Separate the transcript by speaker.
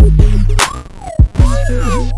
Speaker 1: Oh,